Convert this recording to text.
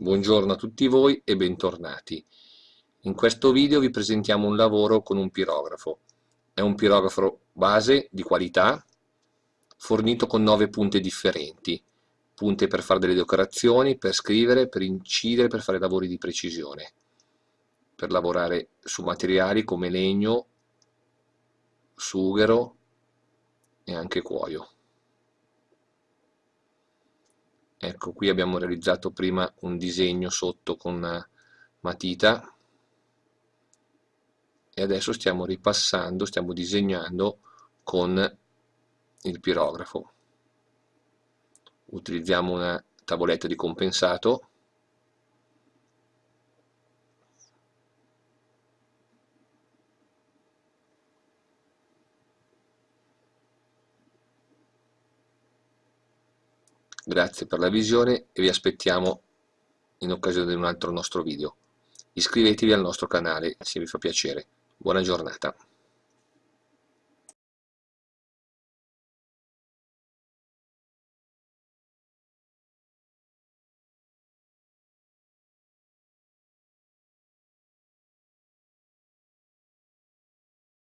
Buongiorno a tutti voi e bentornati. In questo video vi presentiamo un lavoro con un pirografo. È un pirografo base di qualità, fornito con nove punte differenti. Punte per fare delle decorazioni, per scrivere, per incidere, per fare lavori di precisione. Per lavorare su materiali come legno, sughero e anche cuoio. Ecco qui abbiamo realizzato prima un disegno sotto con matita. E adesso stiamo ripassando, stiamo disegnando con il pirografo. Utilizziamo una tavoletta di compensato Grazie per la visione e vi aspettiamo in occasione di un altro nostro video. Iscrivetevi al nostro canale se vi fa piacere. Buona giornata.